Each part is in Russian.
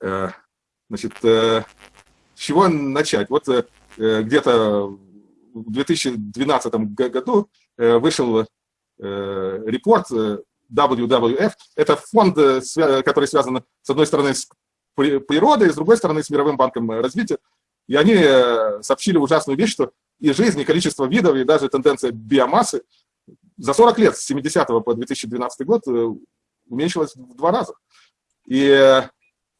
Значит, с чего начать? Вот где-то в 2012 году вышел репорт WWF. Это фонд, который связан, с одной стороны, с природой, с другой стороны, с Мировым банком развития. И они сообщили ужасную вещь, что и жизнь, и количество видов, и даже тенденция биомассы за 40 лет, с 70 по 2012 год, уменьшилась в два раза. И э,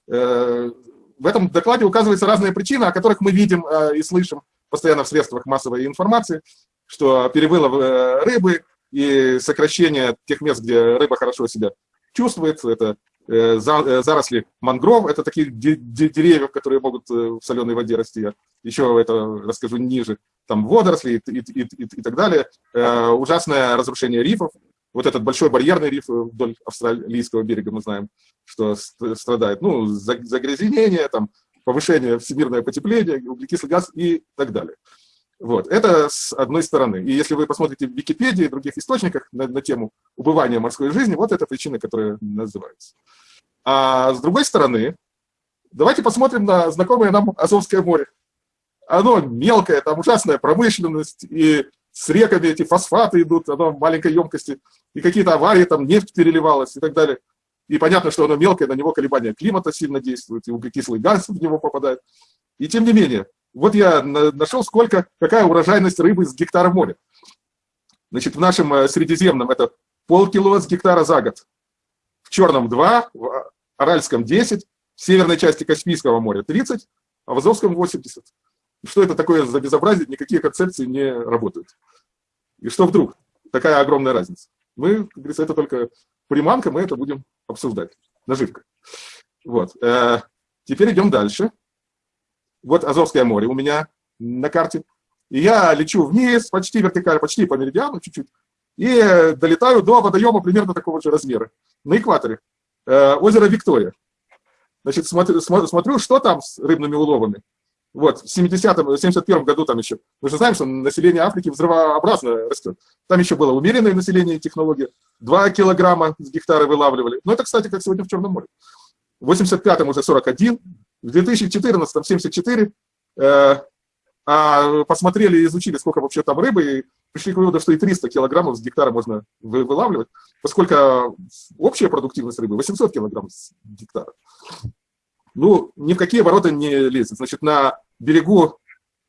в этом докладе указываются разные причины, о которых мы видим э, и слышим постоянно в средствах массовой информации, что перевылов э, рыбы и сокращение тех мест, где рыба хорошо себя чувствует, это э, за, э, заросли мангров, это такие де, де, деревья, которые могут э, в соленой воде расти, еще это расскажу ниже, там водоросли и, и, и, и так далее, э, ужасное разрушение рифов, вот этот большой барьерный риф вдоль австралийского берега, мы знаем, что страдает, ну, загрязнение, там, повышение всемирное потепление, углекислый газ и так далее. Вот, это с одной стороны. И если вы посмотрите в Википедии и других источниках на, на тему убывания морской жизни, вот это причина, которая называется. А с другой стороны, давайте посмотрим на знакомое нам Азовское море. Оно мелкое, там ужасная промышленность, и с реками эти фосфаты идут, оно в маленькой емкости, и какие-то аварии, там нефть переливалась и так далее. И понятно, что оно мелкое, на него колебания климата сильно действуют, и углекислый газ в него попадает. И тем не менее, вот я нашел, сколько, какая урожайность рыбы с гектара моря. Значит, в нашем э, Средиземном это полкило с гектара за год. В Черном 2, в Аральском 10, в северной части Каспийского моря 30, а в Азовском 80. Что это такое за безобразие? Никакие концепции не работают. И что вдруг? Такая огромная разница. Мы, как говорится, это только приманка, мы это будем обсуждать. Наживка. Вот. Э, теперь идем дальше. Вот Азовское море у меня на карте. И я лечу вниз, почти вертикально, почти по меридиану чуть-чуть, и долетаю до водоема примерно такого же размера, на экваторе. Э, озеро Виктория. Значит, смотрю, смотрю, что там с рыбными уловами. Вот, в 70-м, 71 году там еще, мы же знаем, что население Африки взрывообразно растет. Там еще было умеренное население и технология. 2 килограмма с гектара вылавливали. Но это, кстати, как сегодня в Черном море. В 85-м уже 41, в 2014-м 74. Э, а посмотрели и изучили, сколько вообще там рыбы, и пришли к выводу, что и 300 килограммов с гектара можно вылавливать, поскольку общая продуктивность рыбы 800 килограмм с гектара. Ну, ни в какие ворота не лезет. Значит, на берегу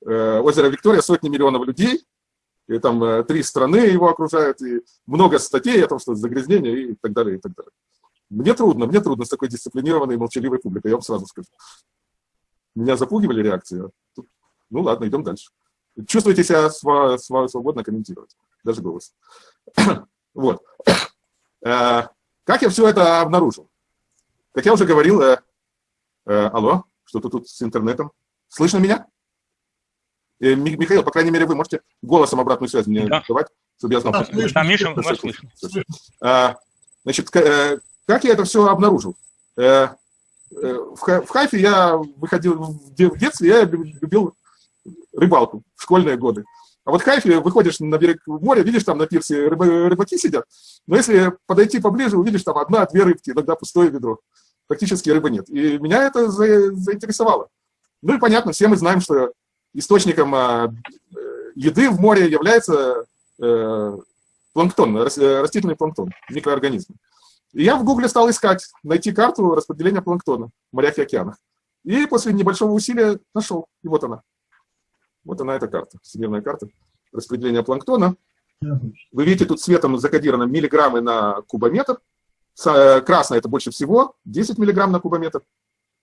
э, озера Виктория сотни миллионов людей, и там э, три страны его окружают, и много статей о том, что загрязнение и так далее, и так далее. Мне трудно, мне трудно с такой дисциплинированной и молчаливой публикой, я вам сразу скажу. Меня запугивали реакции. Ну ладно, идем дальше. Чувствуйте себя свободно комментировать, даже голос. вот. Э, как я все это обнаружил? Как я уже говорил, э, э, алло, что-то тут с интернетом. Слышно меня? Э, Михаил, по крайней мере, вы можете голосом обратную связь мне да. давать, чтобы я знал. Да, слышно, Миша, вас слышно. А, значит, э, как я это все обнаружил? Э, в Хайфе я выходил в детстве, я любил рыбалку в школьные годы. А вот в Хайфе выходишь на берег моря, видишь, там на пирсе рыбаки сидят, но если подойти поближе, увидишь там одна-две рыбки, иногда пустое ведро. Практически рыбы нет. И меня это заинтересовало. Ну и понятно, все мы знаем, что источником э, еды в море является э, планктон, растительный планктон, микроорганизмы. И я в Гугле стал искать, найти карту распределения планктона в морях и океанах. И после небольшого усилия нашел. И вот она. Вот она, эта карта, всемирная карта распределения планктона. Вы видите, тут цветом закодировано миллиграммы на кубометр. Э, красная – это больше всего, 10 миллиграмм на кубометр.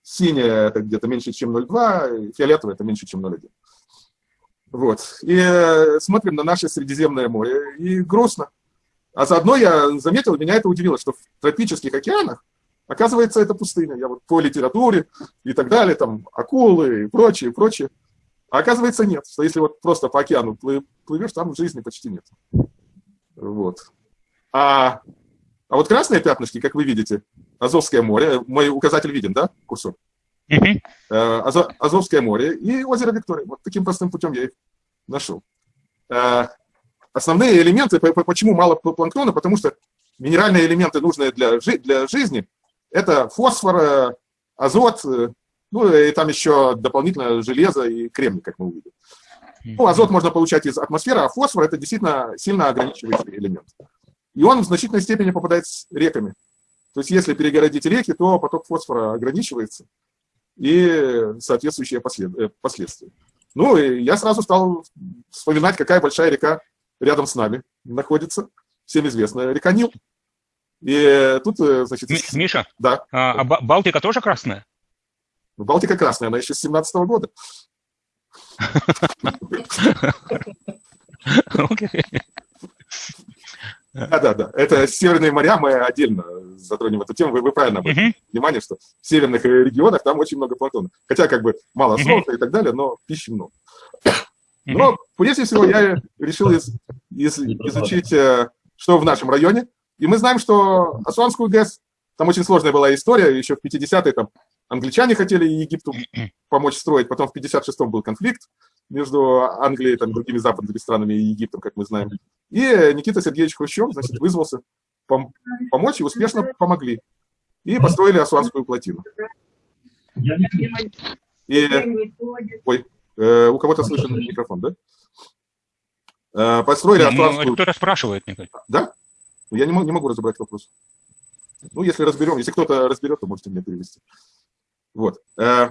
Синяя – это где-то меньше, чем 0,2, фиолетовая – это меньше, чем 0,1. Вот. И э, смотрим на наше Средиземное море, и грустно. А заодно я заметил, меня это удивило, что в тропических океанах, оказывается, это пустыня. Я вот по литературе и так далее, там акулы и прочее, и прочее. А оказывается, нет, что если вот просто по океану плывешь, там жизни почти нет. Вот. А, а вот красные пятнышки, как вы видите, Азовское море, мой указатель виден, да, курсор? -huh. Азовское море и озеро Виктория. Вот таким простым путем я их нашел. Э, основные элементы, почему мало планктона, потому что минеральные элементы, нужные для, для жизни, это фосфор, азот, ну и там еще дополнительно железо и кремний, как мы увидим. Ну, азот можно получать из атмосферы, а фосфор – это действительно сильно ограничивающий элемент. И он в значительной степени попадает с реками. То есть если перегородить реки, то поток фосфора ограничивается и соответствующие э, последствия. Ну, и я сразу стал вспоминать, какая большая река рядом с нами находится. Всем известная река Нил. И тут, э, значит... Миша, да. а, а Балтика тоже красная? Ну, Балтика красная, она еще с 17 -го года. Да, да, да. Это северные моря, мы отдельно затронем эту тему. Вы, вы правильно обратили внимание, что в северных регионах там очень много планктона. Хотя как бы мало солнца и так далее, но пищи много. Но прежде всего я решил из, из, изучить, э, что в нашем районе. И мы знаем, что Асуанскую ГЭС, там очень сложная была история, еще в 50-е там англичане хотели Египту помочь строить, потом в 56-м был конфликт между Англией, там, другими западными странами и Египтом, как мы знаем. И Никита Сергеевич Хрущев, значит, вызвался пом помочь, и успешно помогли. И построили Асуанскую плотину. И, ой, э, у кого-то слышен микрофон, да? Э, построили ну, Асуанскую... Кто-то спрашивает, кажется. Да? Ну, я не могу, не могу разобрать вопрос. Ну, если разберем, если кто-то разберет, то можете мне перевести. Вот. Э,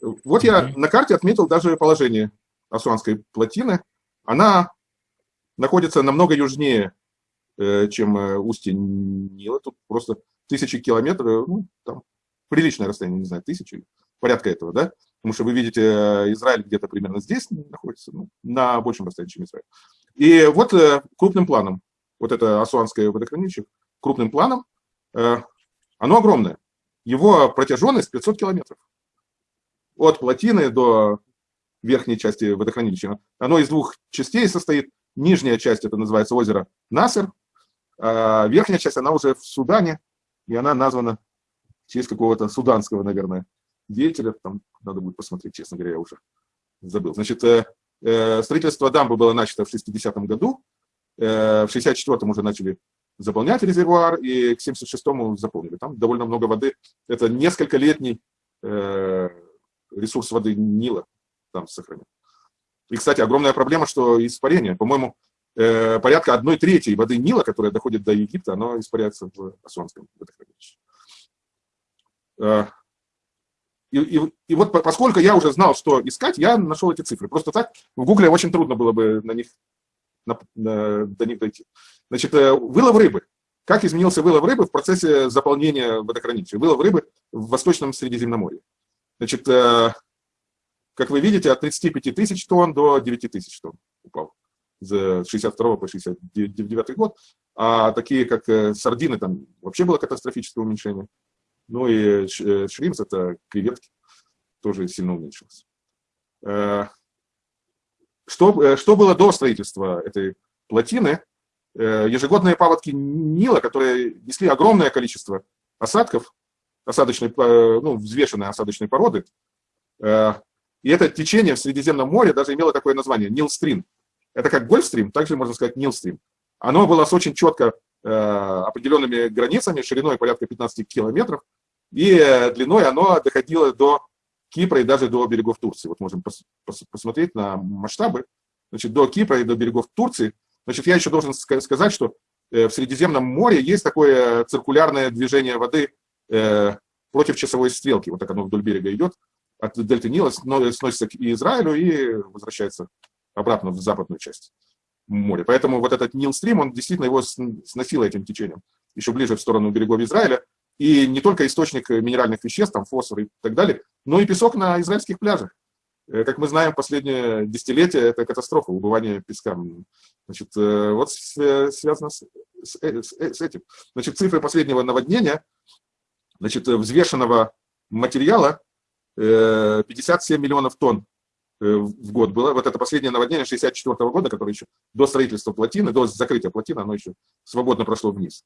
вот я на карте отметил даже положение Асуанской плотины. Она находится намного южнее, э, чем э, устье Нила. Тут просто тысячи километров, ну, там приличное расстояние, не знаю, тысячи, порядка этого, да? Потому что вы видите, Израиль где-то примерно здесь находится, ну, на большем расстоянии, чем Израиль. И вот крупным планом, вот это Асуанское водохранилище, крупным планом, оно огромное. Его протяженность 500 километров. От плотины до верхней части водохранилища. Оно из двух частей состоит. Нижняя часть, это называется озеро Насер, а верхняя часть, она уже в Судане, и она названа в честь какого-то суданского, наверное, деятеля. Там надо будет посмотреть, честно говоря, я уже забыл. Значит, э, э, строительство дамбы было начато в 60-м году, э, в 64-м уже начали заполнять резервуар, и к 76-му заполнили. Там довольно много воды. Это несколько летний ресурс воды Нила там сохранен. И, кстати, огромная проблема, что испарение. По-моему, э, порядка одной трети воды Нила, которая доходит до Египта, оно испаряется в Асуанском водохранилище. Э, и, и, и вот поскольку я уже знал, что искать, я нашел эти цифры. Просто так в Гугле очень трудно было бы на них, на, на, до них дойти. Значит, э, вылов рыбы. Как изменился вылов рыбы в процессе заполнения водохранилища? Вылов рыбы в Восточном Средиземноморье. Значит, э, как вы видите, от 35 тысяч тонн до 9 тысяч тонн упал с 62 по 69 год. А такие, как э, сардины, там вообще было катастрофическое уменьшение. Ну и шримс, это креветки, тоже сильно уменьшилось. Что, что было до строительства этой плотины? Э, ежегодные паводки Нила, которые несли огромное количество осадков, осадочной, э, ну, взвешенной осадочной породы. Э, и это течение в Средиземном море даже имело такое название – Нилстрим. Это как Гольфстрим, также можно сказать Нилстрим. Оно было с очень четко определенными границами, шириной порядка 15 километров, и длиной оно доходило до Кипра и даже до берегов Турции. Вот можем пос пос посмотреть на масштабы. Значит, до Кипра и до берегов Турции – Значит, я еще должен сказать, что э, в Средиземном море есть такое циркулярное движение воды э, против часовой стрелки. Вот так оно вдоль берега идет, от дельты Нила сносится к Израилю и возвращается обратно в западную часть моря. Поэтому вот этот Нил-стрим, он действительно его сносил этим течением, еще ближе в сторону берегов Израиля. И не только источник минеральных веществ, там фосфор и так далее, но и песок на израильских пляжах. Э, как мы знаем, последнее десятилетие – это катастрофа, убывание песка. Значит, э, вот связано с, с, э, с этим. Значит, цифры последнего наводнения, значит, взвешенного материала 57 миллионов тонн в год было. Вот это последнее наводнение 64 -го года, которое еще до строительства плотины, до закрытия плотины, оно еще свободно прошло вниз.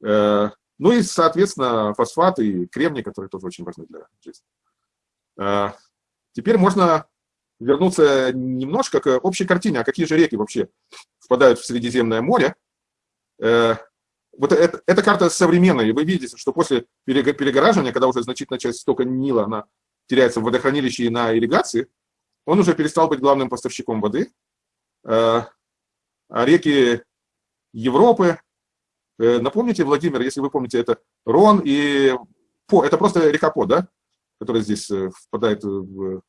Ну и, соответственно, фосфаты и кремний, которые тоже очень важны для жизни. Теперь можно вернуться немножко к общей картине, а какие же реки вообще впадают в Средиземное море. Э, вот это, эта карта современная, и вы видите, что после перегораживания, когда уже значительная часть стока Нила, она теряется в водохранилище и на ирригации, он уже перестал быть главным поставщиком воды. Э, а реки Европы, э, напомните, Владимир, если вы помните, это Рон и По, это просто река По, да, которая здесь э, впадает в,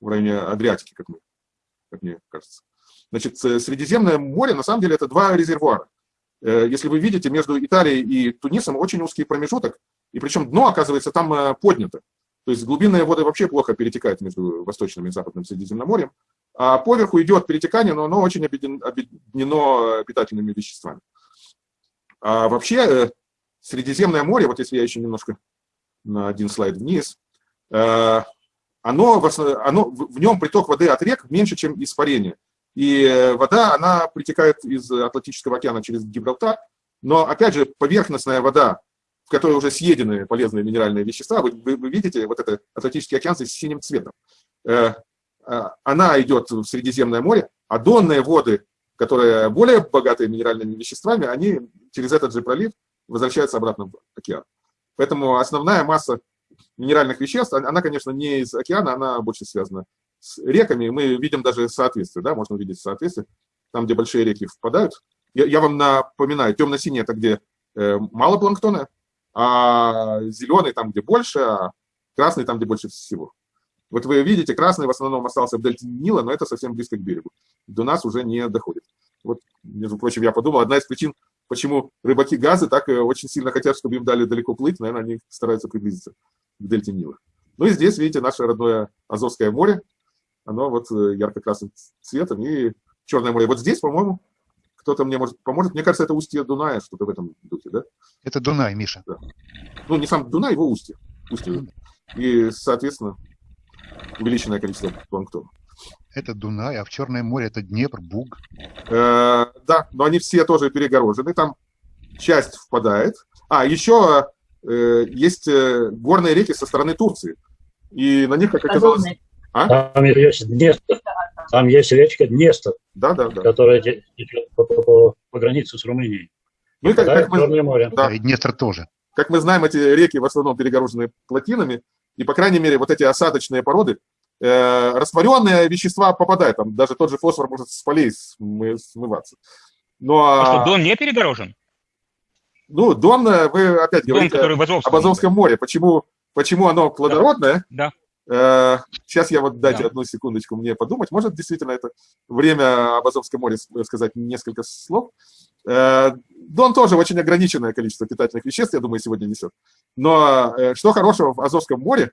в районе Адриатики, как, мы, как мне кажется. Значит, Средиземное море, на самом деле, это два резервуара. Если вы видите, между Италией и Тунисом очень узкий промежуток, и причем дно, оказывается, там поднято. То есть глубинные воды вообще плохо перетекают между Восточным и Западным Средиземноморьем, а поверху идет перетекание, но оно очень объединено питательными веществами. А вообще э, Средиземное море, вот если я еще немножко на один слайд вниз, э, оно, оно, в нем приток воды от рек меньше, чем испарение. И вода, она притекает из Атлантического океана через Гибралтар, но, опять же, поверхностная вода в которой уже съедены полезные минеральные вещества, вы, вы, вы видите вот это Атлантический океан с синим цветом. Э, э, она идет в Средиземное море, а донные воды, которые более богатые минеральными веществами, они через этот же пролив возвращаются обратно в океан. Поэтому основная масса минеральных веществ, она, конечно, не из океана, она больше связана с реками. Мы видим даже соответствие, да, можно увидеть соответствие, там, где большие реки впадают. Я, я вам напоминаю, темно-синий – это где э, мало планктона, а зеленый там, где больше, а красный там, где больше всего. Вот вы видите, красный в основном остался в дельте Нила, но это совсем близко к берегу. До нас уже не доходит. Вот, между прочим, я подумал, одна из причин, почему рыбаки газы так э, очень сильно хотят, чтобы им дали далеко плыть, наверное, они стараются приблизиться к дельте Нила. Ну и здесь, видите, наше родное Азовское море, оно вот э, ярко-красным цветом, и Черное море. Вот здесь, по-моему, кто-то мне может поможет. Мне кажется, это устье Дуная, что-то в этом духе, да? Это Дунай, Миша. Да. Ну, не сам Дунай, его устье. устье. И, соответственно, увеличенное количество планктона. Это Дунай, а в Черное море это Днепр, Буг. Э, да, но они все тоже перегорожены. Там часть впадает. А, еще э, есть э, горные реки со стороны Турции. И на них, как оказалось... А? Там есть Днестр. Там есть речка Днестр, да, да, да. которая идет по, по, по, по границе с Румынией. Ну, как, как мы, Черное море. Да. И Днестр тоже. Как мы знаем, эти реки в основном перегорожены плотинами, и, по крайней мере, вот эти осадочные породы, э, растворенные вещества попадают, там даже тот же фосфор может с полей смываться. Но, а что, Дон не перегорожен? Ну, Дон, э, вы опять Дон, говорите в Азовском, об Азовском море. Почему, почему оно плодородное? Да. Э, сейчас я вот дайте да. одну секундочку мне подумать. Может, действительно, это время об Азовском море сказать несколько слов. Э, Дон тоже очень ограниченное количество питательных веществ, я думаю, сегодня несет. Но э, что хорошего в Азовском море,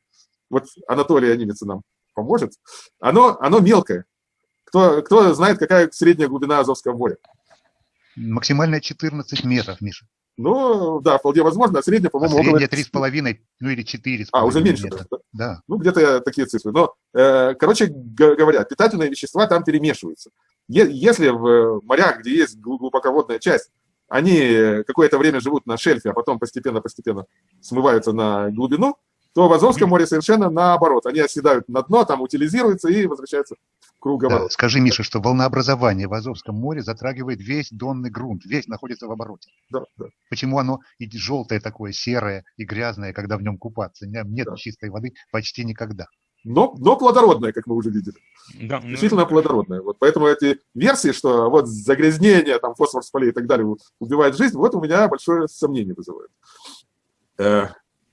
вот Анатолий Немец нам поможет, оно, оно мелкое. Кто, кто знает, какая средняя глубина Азовского моря? Максимальная 14 метров, Миша. Ну, да, вполне возможно. А средняя, по-моему, а средняя три с половиной, ну или четыре. А, уже меньше. Да? да. Ну, где-то такие цифры. Но, э, короче говоря, питательные вещества там перемешиваются. Е если в морях, где есть глубоководная часть, они какое-то время живут на шельфе, а потом постепенно-постепенно смываются на глубину, то в Азовском море совершенно наоборот. Они оседают на дно, там утилизируются и возвращаются в круговорот. Да, скажи, Миша, что волнообразование в Азовском море затрагивает весь донный грунт, весь находится в обороте. Да, да. Почему оно и желтое такое, серое и грязное, когда в нем купаться? Нет да. чистой воды почти никогда. Но, но плодородное, как мы уже видели. Да, ну, Действительно ну, плодородное. Вот поэтому эти версии, что вот загрязнение, там, фосфор с полей и так далее убивает жизнь, вот у меня большое сомнение вызывает.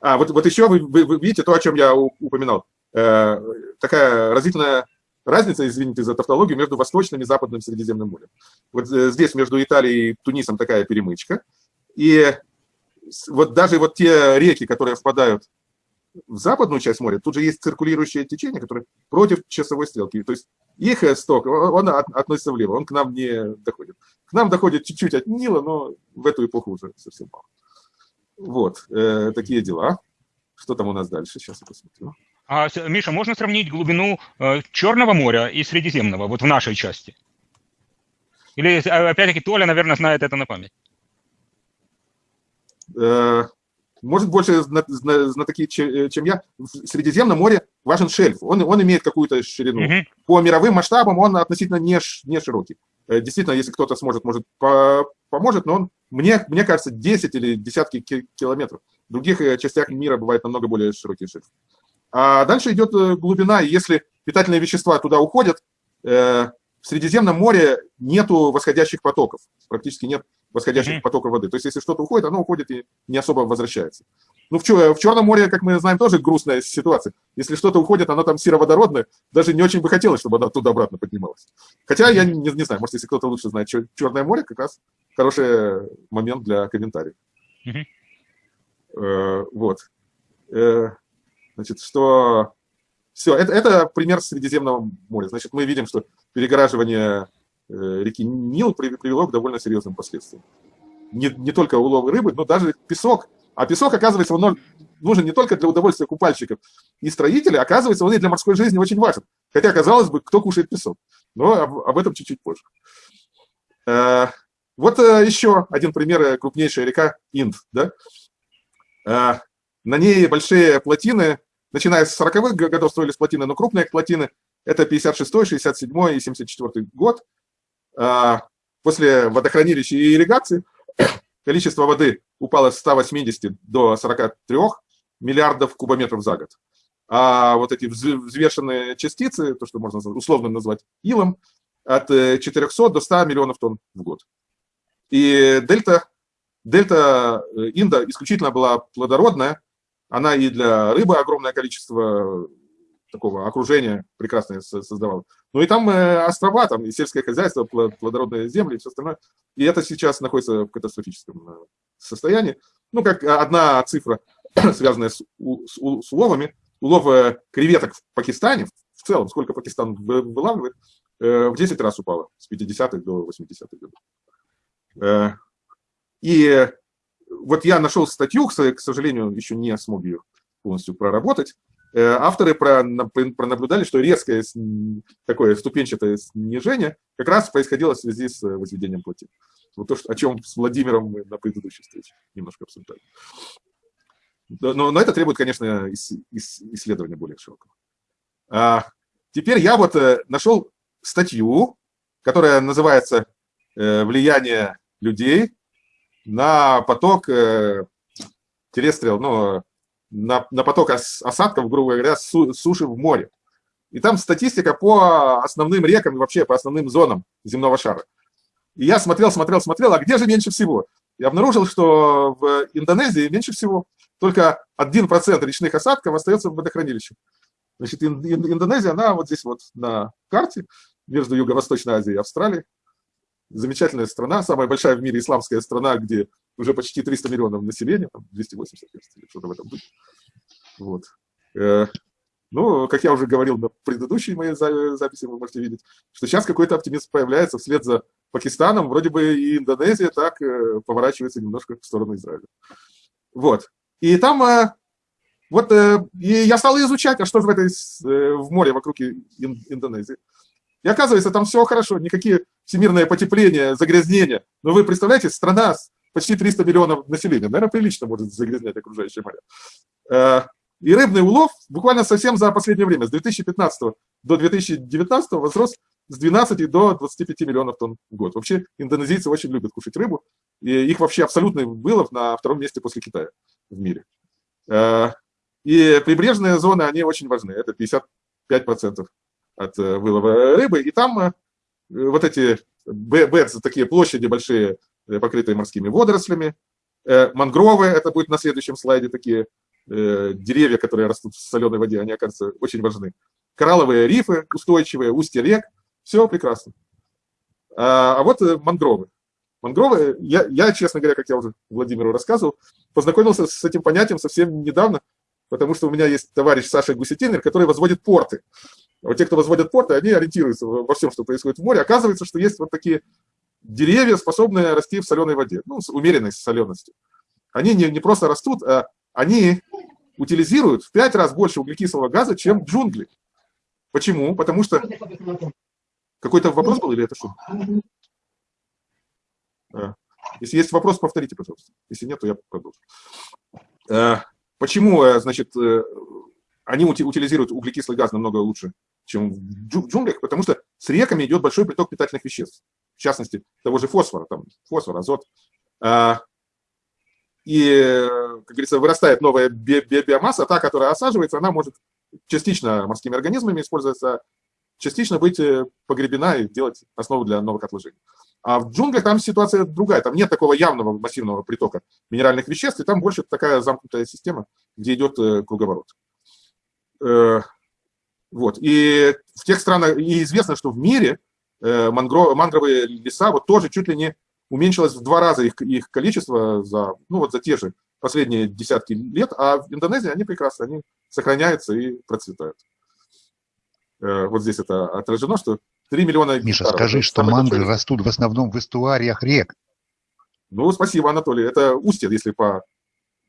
А, вот, вот еще вы, вы, вы видите то, о чем я упоминал. Э, такая разительная разница, извините за тавтологию, между Восточным и Западным Средиземным морем. Вот э, здесь между Италией и Тунисом такая перемычка. И вот даже вот те реки, которые впадают в западную часть моря, тут же есть циркулирующее течение, которое против часовой стрелки. То есть их сток, он относится влево, он к нам не доходит. К нам доходит чуть-чуть от Нила, но в эту эпоху уже совсем мало. Вот, э, такие дела. Что там у нас дальше? Сейчас я посмотрю. А, Миша, можно сравнить глубину э, Черного моря и Средиземного, вот в нашей части? Или, а, опять-таки, Толя, наверное, знает это на память? Э, может, больше знатоки, э, чем я. В Средиземном море важен шельф. Он, он имеет какую-то ширину. Угу. По мировым масштабам он относительно не, не широкий. Э, действительно, если кто-то сможет, может, по поможет, но он, мне, мне кажется, 10 или десятки километров. В других э, частях мира бывает намного более широкий шельф. А дальше идет глубина, и если питательные вещества туда уходят, в Средиземном море нету восходящих потоков, практически нет восходящих mm-hmm. потоков воды. То есть, если что-то уходит, оно уходит и не особо возвращается. Ну, в, в Черном море, как мы знаем, тоже грустная ситуация. Если что-то уходит, оно там сероводородное, даже не очень бы хотелось, чтобы оно туда-обратно поднималось. Хотя я не, не знаю, может, если кто-то лучше знает Черное море, как раз хороший момент для комментариев. Mm-hmm. Э, вот. Э, значит, что... Все, это, это пример Средиземного моря. Значит, мы видим, что перегораживание э, реки Нил привело к довольно серьезным последствиям. Не, не только улов рыбы, но даже песок. А песок, оказывается, он нужен не только для удовольствия купальщиков и строителей, оказывается, он и для морской жизни очень важен. Хотя, казалось бы, кто кушает песок. Но об, об этом чуть-чуть позже. Э, вот э, еще один пример, крупнейшая река Инд. Да? На ней большие плотины, начиная с 40-х годов строились плотины, но крупные плотины это 56, 67 и 74 год. А, после водохранилища и ирригации количество воды упало с 180 до 43 миллиардов кубометров за год. А вот эти взвешенные частицы, то, что можно условно назвать илом, от 400 до 100 миллионов тонн в год. И дельта, дельта э, Инда исключительно была плодородная, она и для рыбы огромное количество такого окружения прекрасное создавал. Ну и там э, острова, там и сельское хозяйство, плодородные земли и все остальное. И это сейчас находится в катастрофическом э, состоянии. Ну, как одна цифра, связанная с, с, с уловами. Улов э, креветок в Пакистане, в целом, сколько Пакистан вылавливает, в 10 раз упало с 50-х до 80-х годов. И вот я нашел статью, к сожалению, еще не смог ее полностью проработать, Э, авторы пронаблюдали, что резкое такое ступенчатое снижение как раз происходило в связи с э, возведением плотин. Вот то, о чем с Владимиром мы на предыдущей встрече немножко обсуждали. Но, но это требует, конечно, исследования более широкого. А теперь я вот э, нашел статью, которая называется «Влияние людей на поток терестрил, ну, на, на поток осадков, грубо говоря, с суши в море. И там статистика по основным рекам и вообще по основным зонам земного шара. И я смотрел, смотрел, смотрел, а где же меньше всего? И обнаружил, что в Индонезии меньше всего. Только 1% речных осадков остается в водохранилище. Значит, Индонезия, она вот здесь вот на карте между Юго-Восточной Азией и Австралией. Замечательная страна, самая большая в мире исламская страна, где уже почти 300 миллионов населения, там 280, кажется, что-то в этом духе. Вот. Э, ну, как я уже говорил на предыдущей моей записи, вы можете видеть, что сейчас какой-то оптимизм появляется вслед за Пакистаном, вроде бы и Индонезия так э, поворачивается немножко в сторону Израиля. Вот. И там, э, вот, и я стал изучать, а что же в, этой, в море вокруг Индонезии. И оказывается, там все хорошо, никакие всемирное потепление, загрязнения. Но вы представляете, страна с почти 300 миллионов населения. Наверное, прилично может загрязнять окружающее море. Э, и рыбный улов буквально совсем за последнее время, с 2015 до 2019 возрос с 12 до 25 миллионов тонн в год. Вообще индонезийцы очень любят кушать рыбу, и их вообще абсолютный вылов на втором месте после Китая в мире. Э, и прибрежные зоны, они очень важны, это 55% от э, вылова рыбы, и там вот эти бэдсы, такие площади большие, Э, покрытые морскими водорослями. Э, мангровы, это будет на следующем слайде, такие э, деревья, которые растут в соленой воде, они, окажутся, очень важны. Коралловые рифы устойчивые, устья рек, все прекрасно. А, а вот мангровы. Мангровы, я, я, честно говоря, как я уже Владимиру рассказывал, познакомился с этим понятием совсем недавно, потому что у меня есть товарищ Саша Гусетинер, который возводит порты. Вот те, кто возводят порты, они ориентируются во всем, что происходит в море. Оказывается, что есть вот такие деревья, способные расти в соленой воде, ну, с умеренной соленостью. Они не, не просто растут, а они утилизируют в пять раз больше углекислого газа, чем джунгли. Почему? Потому что... Какой-то вопрос был или это что? А. Если есть вопрос, повторите, пожалуйста. Если нет, то я продолжу. А, почему, э, значит, э, они утилизируют углекислый газ намного лучше, чем в джунглях? Потому что с реками идет большой приток питательных веществ. в частности, того же фосфора, там, фосфор, азот. А, и, как говорится, вырастает новая би би биомасса, та, которая осаживается, она может частично морскими организмами использоваться, частично быть э, погребена и делать основу для новых отложений. А в джунглях там ситуация другая, там нет такого явного массивного притока минеральных веществ, и там больше такая замкнутая система, где идет э, круговорот. Э, вот. И в тех странах, и известно, что в мире мангро, мангровые леса вот тоже чуть ли не уменьшилось в два раза их, их количество за, ну, вот за те же последние десятки лет, а в Индонезии они прекрасно, они сохраняются и процветают. Вот здесь это отражено, что 3 миллиона Миша, гектаров. скажи, что манго большой... растут в основном в эстуариях рек. Ну, спасибо, Анатолий. Это устье, если по,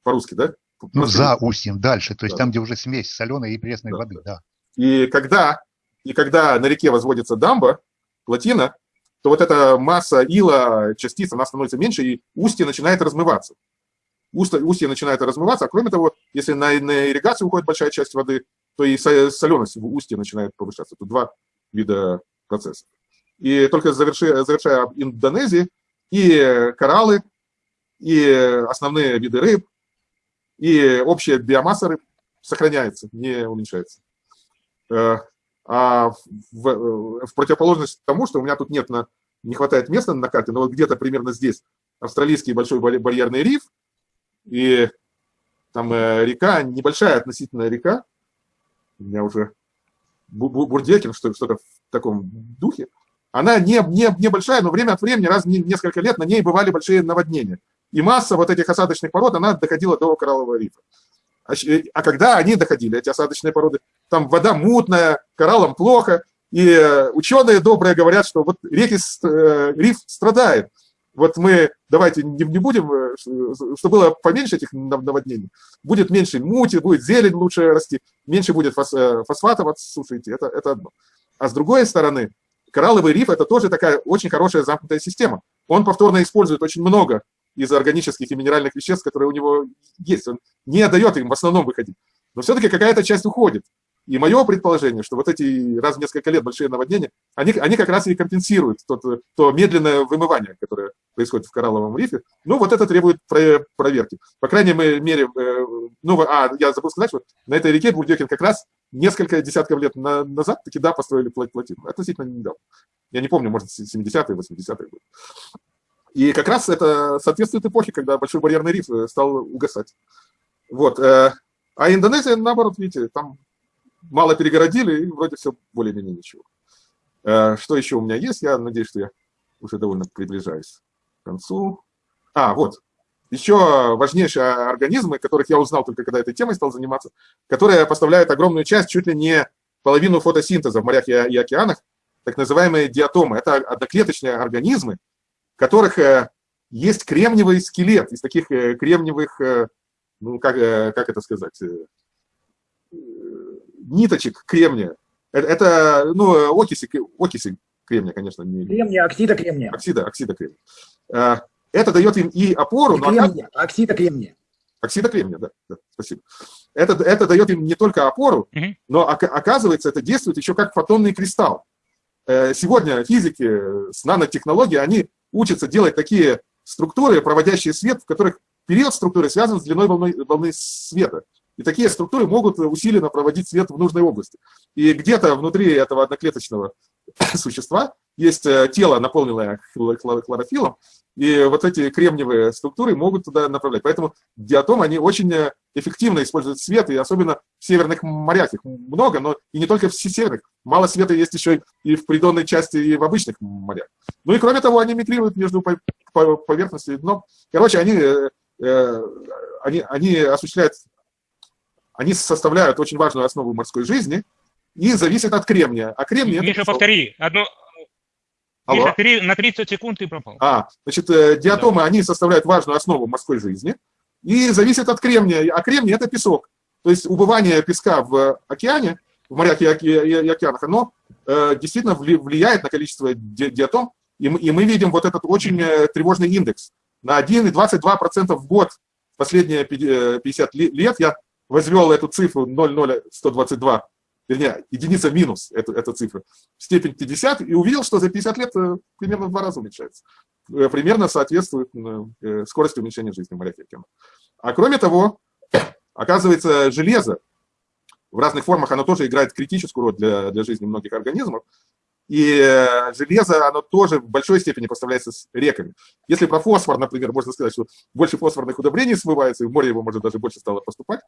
по-русски, да? Ну, за устьем, дальше, то есть да. там, где уже смесь соленой и пресной да, воды, да. И когда, и когда на реке возводится дамба, плотина, то вот эта масса ила, частиц, она становится меньше, и устье начинает размываться. Устье, устье начинает размываться, а кроме того, если на, на ирригацию уходит большая часть воды, то и соленость в устье начинает повышаться. Тут два вида процессов. И только завершая, завершая об Индонезии, и кораллы, и основные виды рыб, и общая биомасса рыб сохраняется, не уменьшается. Э, а в, в противоположность тому, что у меня тут нет на, не хватает места на карте, но вот где-то примерно здесь австралийский большой барьерный риф, и там э, река, небольшая относительно река, у меня уже Бурдекин, что-то в таком духе, она не, не, небольшая, но время от времени, раз в несколько лет, на ней бывали большие наводнения. И масса вот этих осадочных пород, она доходила до кораллового рифа. А, а когда они доходили, эти осадочные породы, там вода мутная, кораллам плохо, и ученые добрые говорят, что вот реки, э, риф страдает. Вот мы, давайте не, будем, э, чтобы было поменьше этих наводнений, будет меньше мути, будет зелень лучше расти, меньше будет э, фосфатов от суши идти, это, это одно. А с другой стороны, коралловый риф – это тоже такая очень хорошая замкнутая система. Он повторно использует очень много из органических и минеральных веществ, которые у него есть. Он не дает им в основном выходить. Но все-таки какая-то часть уходит. И мое предположение, что вот эти раз в несколько лет большие наводнения, они, они как раз и компенсируют тот, то медленное вымывание, которое происходит в коралловом рифе. Ну, вот это требует проверки. По крайней мере, э, ну, а, я забыл сказать, что на этой реке Бурдекин как раз несколько десятков лет назад таки, да, построили плотину. Относительно недавно. Я не помню, может, 70-е, 80-е годы. И как раз это соответствует эпохе, когда Большой барьерный риф э, стал угасать. Вот. Э, а Индонезия, наоборот, видите, там мало перегородили, и вроде все более-менее ничего. Э, что еще у меня есть? Я надеюсь, что я уже довольно приближаюсь к концу. А, вот. Еще важнейшие организмы, которых я узнал только когда этой темой стал заниматься, которые поставляют огромную часть, чуть ли не половину фотосинтеза в морях и океанах, так называемые диатомы. Это одноклеточные организмы, в которых э, есть кремниевый скелет, из таких э, кремниевых, ну, как, как это сказать, ниточек кремния. Это, это ну, окиси, окиси кремния, конечно. Не... Кремния, оксида кремния. Оксида, оксида кремния. А, это дает им и опору, не но... Кремния, она... оксида кремния. Оксида кремния, да, да спасибо. Это, это дает им не только опору, угу. но оказывается, это действует еще как фотонный кристалл. Э, сегодня физики с нанотехнологией, они учатся делать такие структуры, проводящие свет, в которых период структуры связан с длиной волны, волны света. И такие структуры могут усиленно проводить свет в нужной области. И где-то внутри этого одноклеточного существа есть э, тело, наполненное хлорофилом, и вот эти кремниевые структуры могут туда направлять. Поэтому диатомы, они очень э, эффективно используют свет, и особенно в северных морях. Их много, но и не только в северных. Мало света есть еще и в придонной части, и в обычных морях. Ну и кроме того, они мигрируют между поверхностью и дном. Короче, они, э, они, они осуществляют они составляют очень важную основу морской жизни и зависят от кремния. А кремний... Миша, это... повтори. Одно... Алло? Миша, три, на 30 секунд ты пропал. А, значит, э, диатомы, да. они составляют важную основу морской жизни и зависят от кремния. А кремний – это песок. То есть убывание песка в океане, в морях и, океанах, оно э, действительно влияет на количество диатом, и мы, и мы видим вот этот очень э, тревожный индекс. На 1,22% в год последние 50 лет я возвел эту цифру 00122 вернее, единица минус эту, эту цифру, степень 50, и увидел, что за 50 лет э, примерно в два раза уменьшается. Э, примерно соответствует э, скорости уменьшения жизни океана. А кроме того, оказывается, железо в разных формах, оно тоже играет критическую роль для, для жизни многих организмов. И железо, оно тоже в большой степени поставляется с реками. Если про фосфор, например, можно сказать, что больше фосфорных удобрений смывается, и в море его, может, даже больше стало поступать,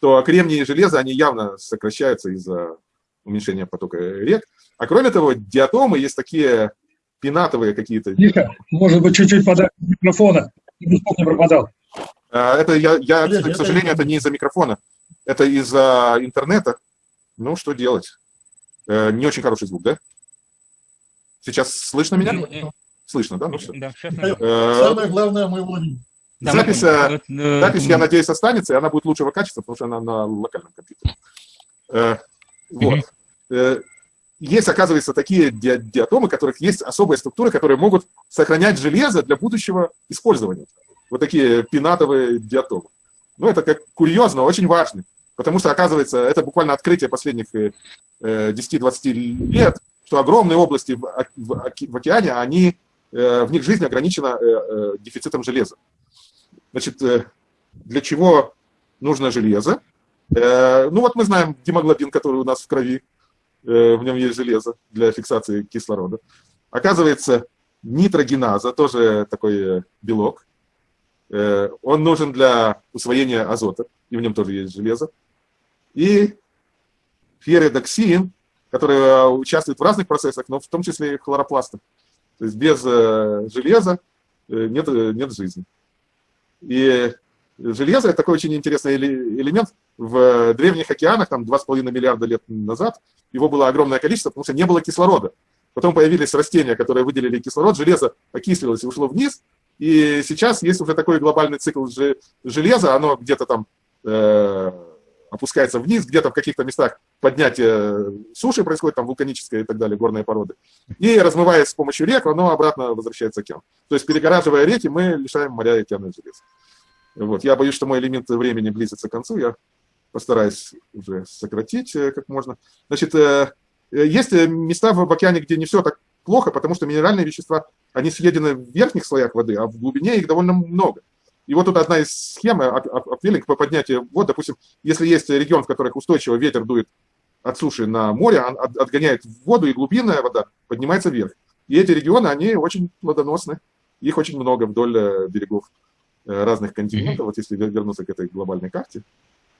то кремний и железо, они явно сокращаются из-за уменьшения потока рек. А кроме того, диатомы есть такие пенатовые какие-то. Миша, может быть, чуть-чуть подать микрофона, чтобы звук не пропадал. А, это я, я к сожалению, это не из-за микрофона, это из-за интернета. Ну, что делать? Э, не очень хороший звук, да? Сейчас слышно меня? Слышно, да? Ну, все. Да, э, Самое главное, мы ловим. Запись, э, запись, я надеюсь, останется, и она будет лучшего качества, потому что она на локальном компьютере. Вот. Есть, оказывается, такие диатомы, у которых есть особая структура, которые могут сохранять железо для будущего использования. Вот такие пенатовые диатомы. Ну, это как курьезно, очень важно. Потому что, оказывается, это буквально открытие последних 10-20 лет, что огромные области в, в, в океане, они, э, в них жизнь ограничена э, э, дефицитом железа. Значит, для чего нужно железо? Ну вот мы знаем гемоглобин, который у нас в крови, в нем есть железо для фиксации кислорода. Оказывается, нитрогеназа, тоже такой белок, он нужен для усвоения азота, и в нем тоже есть железо. И ферридоксин, которые э, участвуют в разных процессах, но в том числе и хлоропластом. То есть без э, железа э, нет, нет жизни. И железо – это такой очень интересный элемент. В древних океанах, там 2,5 миллиарда лет назад, его было огромное количество, потому что не было кислорода. Потом появились растения, которые выделили кислород, железо окислилось и ушло вниз. И сейчас есть уже такой глобальный цикл железа, оно где-то там опускается вниз, где-то в каких-то местах поднятие суши происходит, там вулканическая и так далее, горные породы. И размываясь с помощью рек, оно обратно возвращается в океан. То есть перегораживая реки, мы лишаем моря и океана железа. Вот. Я боюсь, что мой элемент времени близится к концу, я постараюсь уже сократить э, как можно. Значит, э, э, есть места в океане, где не все так плохо, потому что минеральные вещества, они съедены в верхних слоях воды, а в глубине их довольно много. И вот тут одна из схем, апвелинг по поднятию вод, допустим, если есть регион, в которых устойчиво ветер дует от суши на море, он отгоняет воду, и глубинная вода поднимается вверх. И эти регионы, они очень плодоносны, их очень много вдоль э, берегов э, разных континентов, вот если вернуться к этой глобальной карте.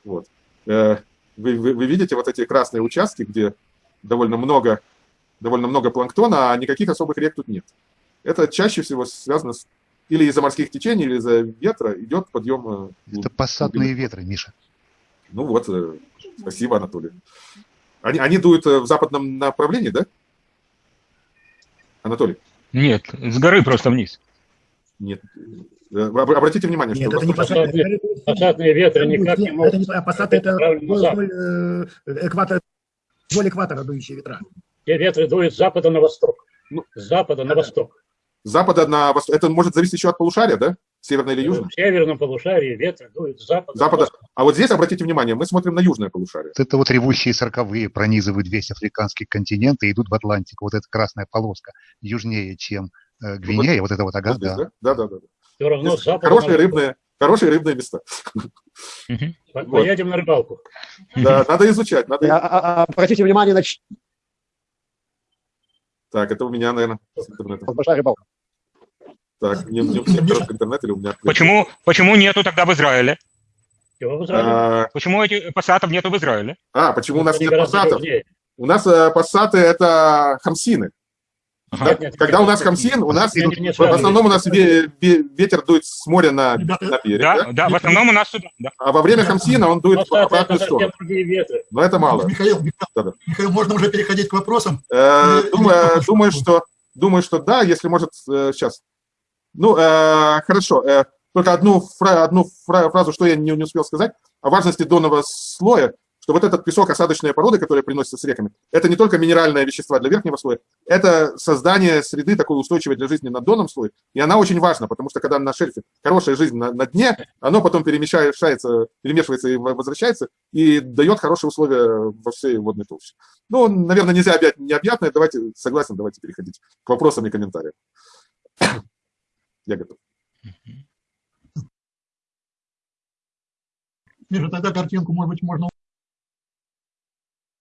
Вот. Э, вы, вы, вы видите вот эти красные участки, где довольно много, довольно много планктона, а никаких особых рек тут нет. Это чаще всего связано с или из-за морских течений, или из-за ветра идет подъем. Э, Это пассатные ветры, Миша. Ну вот, э, спасибо, Анатолий. Они, они дуют э, в западном направлении, да? Анатолий? Нет, с горы просто вниз. Нет. Обратите внимание, Нет, что... Нет, это не пассатные, пассатные ветры никак не могут. Это не пассаты, это вдоль экватора, вдоль экватора дующие ветра. Те ветры дуют с запада на восток. Ну, с запада на восток запада на восток. Это может зависеть еще от полушария, да? Северное или южное? В северном полушарии ветер дует с запада. запада. А вот здесь, обратите внимание, мы смотрим на южное полушарие. Это вот ревущие сороковые пронизывают весь африканский континент и идут в Атлантику. Вот эта красная полоска южнее, чем э, Гвинея. Вот, вот это вот, ага, вот здесь, да. Да, да, да. Все равно Хорошие рыбные, хорошие рыбные места. Поедем на рыбалку. Да, надо изучать. Надо... А, а, а, обратите внимание на... Так, это у меня, наверное, с интернетом. Большая рыбалка. Так, не, не у всех короткий интернет или у меня... Почему, почему нету тогда в Израиле? в Израиле? А... Почему этих пассатов нету в Израиле? А, почему у нас нет пассатов? У нас э, пассаты – это хамсины. Ага. Да? Нет, Когда у нас хамсин, у нас нет, нет, в основном у нас ветер дует с моря на, на берег. Да, да, да, в основном у нас сюда. Да. А во время хамсина он дует в обратную сторону. Но это мало. Михаил, Михаил, да, да. Михаил, можно уже переходить к вопросам? Э, думаю, думаю, что, думаю, что да, если может, э, сейчас. Ну, э, хорошо. Э, только одну, фра одну фра фразу, что я не, не успел сказать, о важности донного слоя, что вот этот песок, осадочные породы, которые приносятся с реками, это не только минеральные вещества для верхнего слоя, это создание среды такой устойчивой для жизни на донном слое, и она очень важна, потому что когда на шельфе хорошая жизнь на, на дне, оно потом перемешается, перемешивается и возвращается, и дает хорошие условия во всей водной толще. Ну, наверное, нельзя объять необъятное, давайте, согласен, давайте переходить к вопросам и комментариям. Я готов. Миша, тогда картинку, может быть, можно...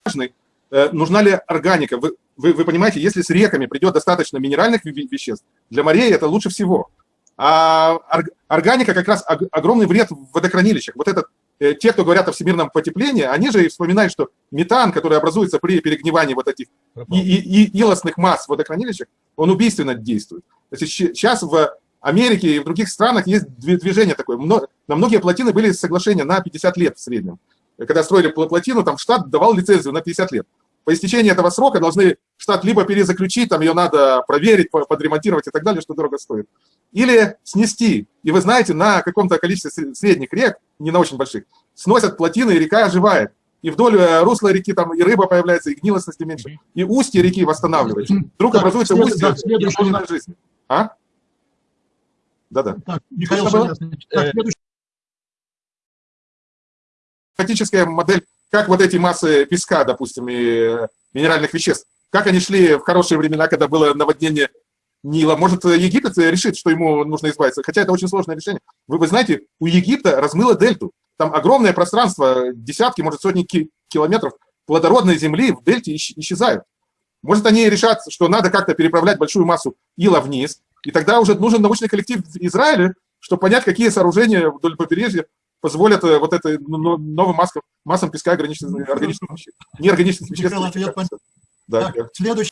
Важный. Э, нужна ли органика? Вы, вы, вы понимаете, если с реками придет достаточно минеральных веществ, для морей это лучше всего. А органика как раз огромный вред в водохранилищах. Вот этот, э, те, кто говорят о всемирном потеплении, они же вспоминают, что метан, который образуется при перегнивании вот этих и, и, и илостных масс в водохранилищах, он убийственно действует. То есть сейчас в Америке и в других странах есть движение такое. На многие плотины были соглашения на 50 лет в среднем. Когда строили плотину, там штат давал лицензию на 50 лет. По истечении этого срока должны штат либо перезаключить, там ее надо проверить, подремонтировать и так далее, что дорого стоит, или снести. И вы знаете, на каком-то количестве средних рек, не на очень больших, сносят плотины, и река оживает. И вдоль э, русла реки там и рыба появляется, и гнилостности меньше. И устье реки восстанавливается. Вдруг образуется устье да, жизни. А? Да-да. Так, Михаил так, следующий. Фактическая модель, как вот эти массы песка, допустим, и э, минеральных веществ, как они шли в хорошие времена, когда было наводнение Нила. Может, Египет решит, что ему нужно избавиться. Хотя это очень сложное решение. Вы, вы знаете, у Египта размыло дельту. Там огромное пространство, десятки, может, сотни километров плодородной земли в дельте исчезают. Может, они решат, что надо как-то переправлять большую массу ила вниз, и тогда уже нужен научный коллектив Израиля, чтобы понять, какие сооружения вдоль побережья позволят э, вот этой ну, ну, новым массам, массам песка органических, органических веществ, неорганических веществ. Да. Так, следующий